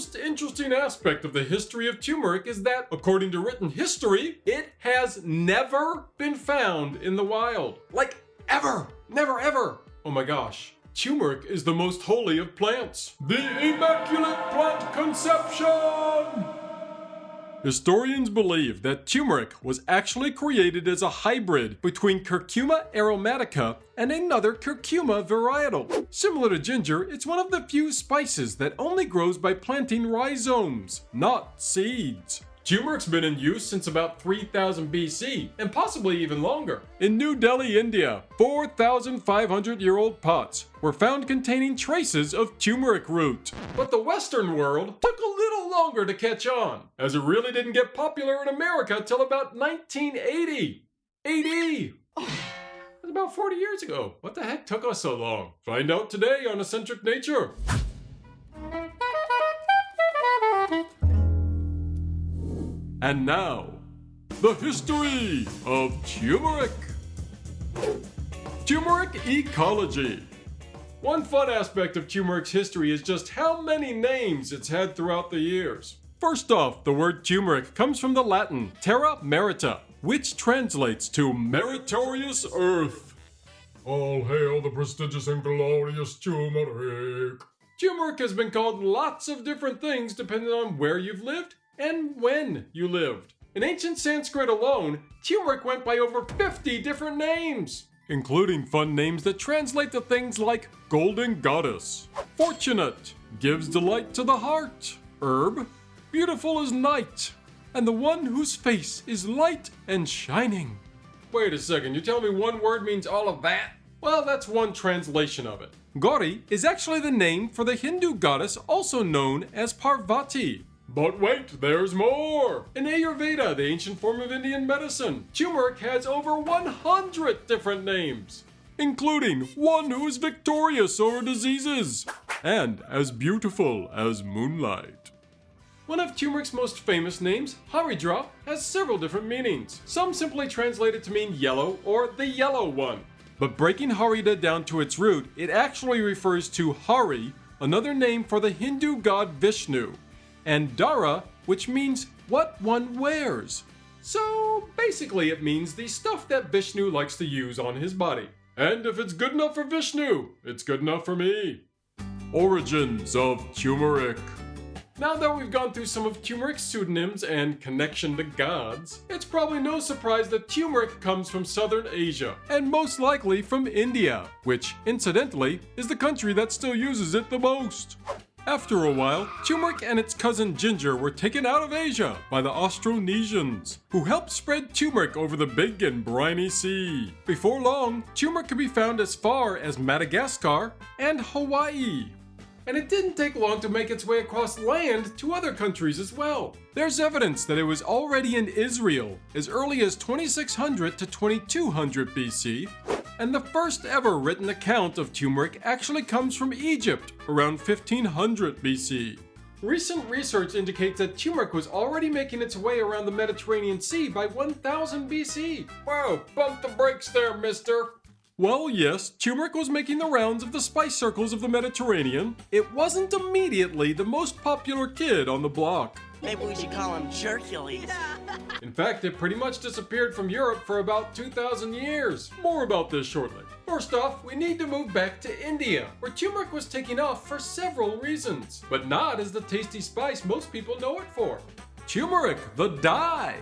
most interesting aspect of the history of turmeric is that, according to written history, it has never been found in the wild. Like, ever! Never ever! Oh my gosh. Turmeric is the most holy of plants. The Immaculate Plant Conception! Historians believe that turmeric was actually created as a hybrid between Curcuma aromatica and another Curcuma varietal. Similar to ginger, it's one of the few spices that only grows by planting rhizomes, not seeds. Turmeric's been in use since about 3000 BC, and possibly even longer. In New Delhi, India, 4,500 year old pots were found containing traces of turmeric root. But the Western world took a little longer to catch on, as it really didn't get popular in America till about 1980. 80! That's about 40 years ago. What the heck took us so long? Find out today on Eccentric Nature. And now, the history of turmeric. Turmeric ecology. One fun aspect of turmeric's history is just how many names it's had throughout the years. First off, the word turmeric comes from the Latin terra merita, which translates to meritorious earth. All hail the prestigious and glorious turmeric. Turmeric has been called lots of different things depending on where you've lived and when you lived. In ancient Sanskrit alone, turmeric went by over 50 different names, including fun names that translate to things like Golden Goddess, Fortunate, Gives Delight to the Heart, Herb, Beautiful as Night, and the one whose face is light and shining. Wait a second, you tell me one word means all of that? Well, that's one translation of it. Gauri is actually the name for the Hindu goddess also known as Parvati, but wait, there's more! In Ayurveda, the ancient form of Indian medicine, turmeric has over 100 different names, including one who is victorious over diseases, and as beautiful as moonlight. One of turmeric's most famous names, Haridra, has several different meanings. Some simply translate it to mean yellow or the yellow one. But breaking Haridra down to its root, it actually refers to Hari, another name for the Hindu god Vishnu, and Dara, which means what one wears. So basically it means the stuff that Vishnu likes to use on his body. And if it's good enough for Vishnu, it's good enough for me. Origins of turmeric. Now that we've gone through some of turmeric's pseudonyms and connection to gods, it's probably no surprise that turmeric comes from southern Asia, and most likely from India, which, incidentally, is the country that still uses it the most. After a while, turmeric and its cousin ginger were taken out of Asia by the Austronesians, who helped spread turmeric over the big and briny sea. Before long, turmeric could be found as far as Madagascar and Hawaii. And it didn't take long to make its way across land to other countries as well. There's evidence that it was already in Israel as early as 2600 to 2200 BC, and the first ever written account of turmeric actually comes from Egypt around 1500 BC. Recent research indicates that turmeric was already making its way around the Mediterranean Sea by 1000 BC. Whoa, bump the brakes there, mister. Well, yes, turmeric was making the rounds of the spice circles of the Mediterranean. It wasn't immediately the most popular kid on the block. Maybe we should call him Jercules. In fact, it pretty much disappeared from Europe for about 2,000 years. More about this shortly. First off, we need to move back to India, where turmeric was taking off for several reasons, but not as the tasty spice most people know it for. Turmeric, the dye.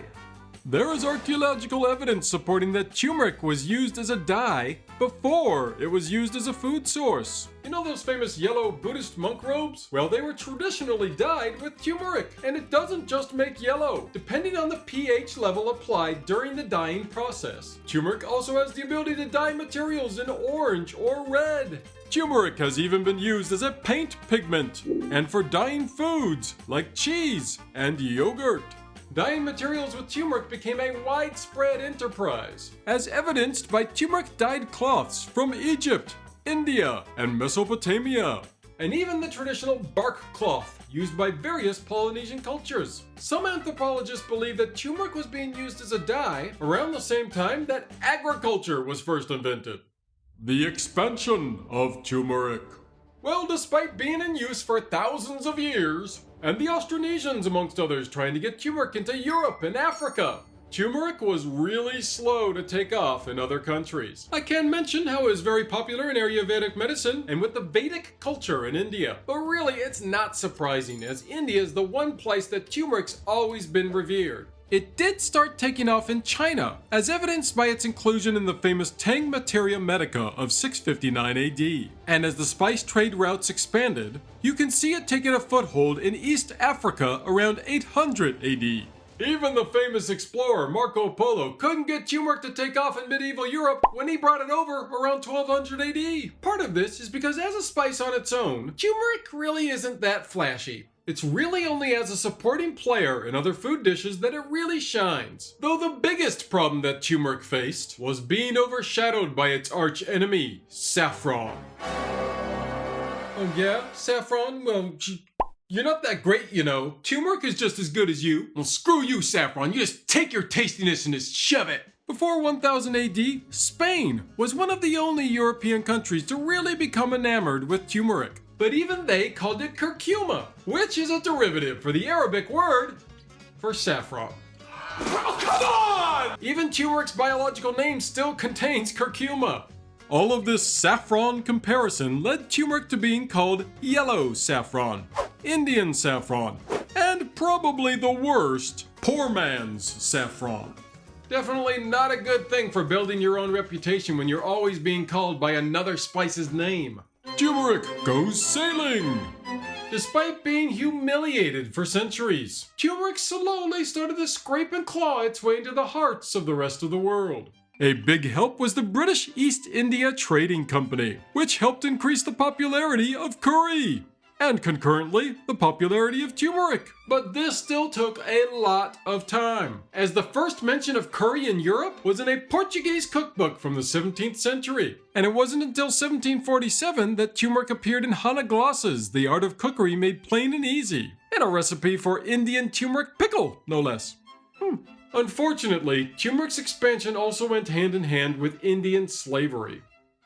There is archaeological evidence supporting that turmeric was used as a dye before it was used as a food source. You know those famous yellow Buddhist monk robes? Well, they were traditionally dyed with turmeric, and it doesn't just make yellow. Depending on the pH level applied during the dyeing process, turmeric also has the ability to dye materials in orange or red. Turmeric has even been used as a paint pigment and for dyeing foods like cheese and yogurt. Dyeing materials with turmeric became a widespread enterprise, as evidenced by turmeric-dyed cloths from Egypt, India, and Mesopotamia, and even the traditional bark cloth used by various Polynesian cultures. Some anthropologists believe that turmeric was being used as a dye around the same time that agriculture was first invented. The expansion of turmeric. Well, despite being in use for thousands of years, and the Austronesians, amongst others, trying to get turmeric into Europe and Africa, Turmeric was really slow to take off in other countries. I can mention how it is very popular in Ayurvedic medicine and with the Vedic culture in India. But really, it's not surprising as India is the one place that turmeric's always been revered. It did start taking off in China, as evidenced by its inclusion in the famous Tang Materia Medica of 659 AD. And as the spice trade routes expanded, you can see it taking a foothold in East Africa around 800 AD. Even the famous explorer Marco Polo couldn't get turmeric to take off in medieval Europe when he brought it over around 1200 AD. Part of this is because as a spice on its own, turmeric really isn't that flashy. It's really only as a supporting player in other food dishes that it really shines. Though the biggest problem that turmeric faced was being overshadowed by its arch enemy, saffron. Oh yeah? Saffron? Well, you're not that great, you know. Turmeric is just as good as you. Well, screw you, Saffron. You just take your tastiness and just shove it. Before 1000 AD, Spain was one of the only European countries to really become enamored with turmeric. But even they called it curcuma, which is a derivative for the Arabic word for saffron. Oh, come on! Even turmeric's biological name still contains curcuma. All of this saffron comparison led turmeric to being called yellow saffron, Indian saffron, and probably the worst, poor man's saffron. Definitely not a good thing for building your own reputation when you're always being called by another spice's name. Turmeric goes sailing! Despite being humiliated for centuries, turmeric slowly started to scrape and claw its way into the hearts of the rest of the world. A big help was the British East India Trading Company, which helped increase the popularity of curry and concurrently the popularity of turmeric. But this still took a lot of time, as the first mention of curry in Europe was in a Portuguese cookbook from the 17th century. And it wasn't until 1747 that turmeric appeared in Hannah Glasse's, The Art of Cookery Made Plain and Easy, and a recipe for Indian turmeric pickle, no less. Hmm. Unfortunately, turmeric's expansion also went hand in hand with Indian slavery.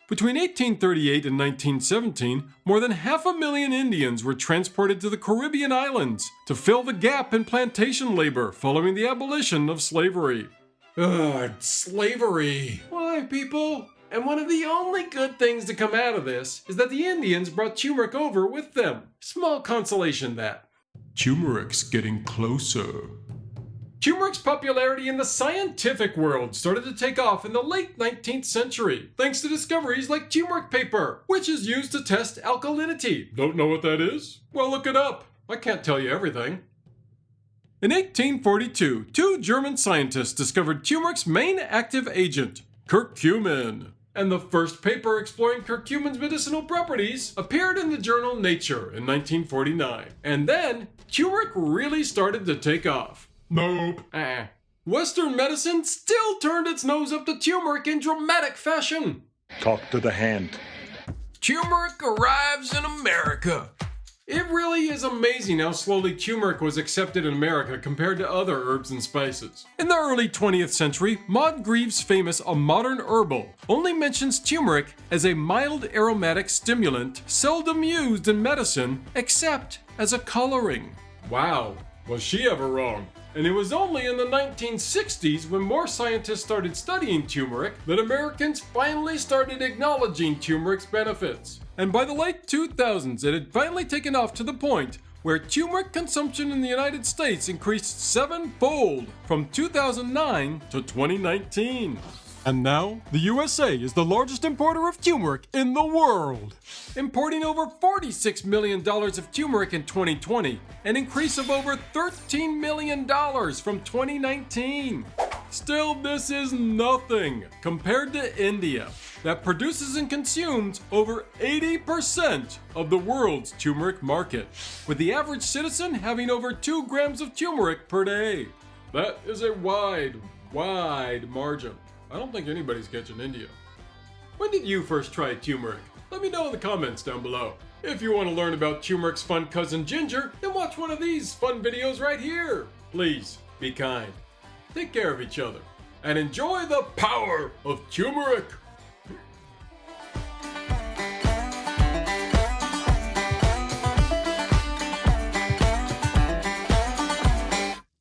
Between 1838 and 1917, more than half a million Indians were transported to the Caribbean islands to fill the gap in plantation labor following the abolition of slavery. Ugh, slavery. Why, people? And one of the only good things to come out of this is that the Indians brought turmeric over with them. Small consolation that. Turmeric's getting closer. Turmeric's popularity in the scientific world started to take off in the late 19th century, thanks to discoveries like turmeric paper, which is used to test alkalinity. Don't know what that is? Well, look it up. I can't tell you everything. In 1842, two German scientists discovered turmeric's main active agent, curcumin. And the first paper exploring curcumin's medicinal properties appeared in the journal Nature in 1949. And then, turmeric really started to take off. Nope. Uh-uh. Western medicine still turned its nose up to turmeric in dramatic fashion. Talk to the hand. Turmeric arrives in America. It really is amazing how slowly turmeric was accepted in America compared to other herbs and spices. In the early 20th century, Maud Grieve's famous A Modern Herbal only mentions turmeric as a mild aromatic stimulant seldom used in medicine except as a coloring. Wow, was she ever wrong? And it was only in the 1960s when more scientists started studying turmeric that Americans finally started acknowledging turmeric's benefits. And by the late 2000s, it had finally taken off to the point where turmeric consumption in the United States increased sevenfold from 2009 to 2019. And now, the USA is the largest importer of turmeric in the world, importing over $46 million of turmeric in 2020, an increase of over $13 million from 2019. Still, this is nothing compared to India, that produces and consumes over 80% of the world's turmeric market, with the average citizen having over 2 grams of turmeric per day. That is a wide, wide margin. I don't think anybody's catching India. When did you first try turmeric? Let me know in the comments down below. If you want to learn about turmeric's fun cousin Ginger, then watch one of these fun videos right here. Please, be kind. Take care of each other. And enjoy the power of turmeric!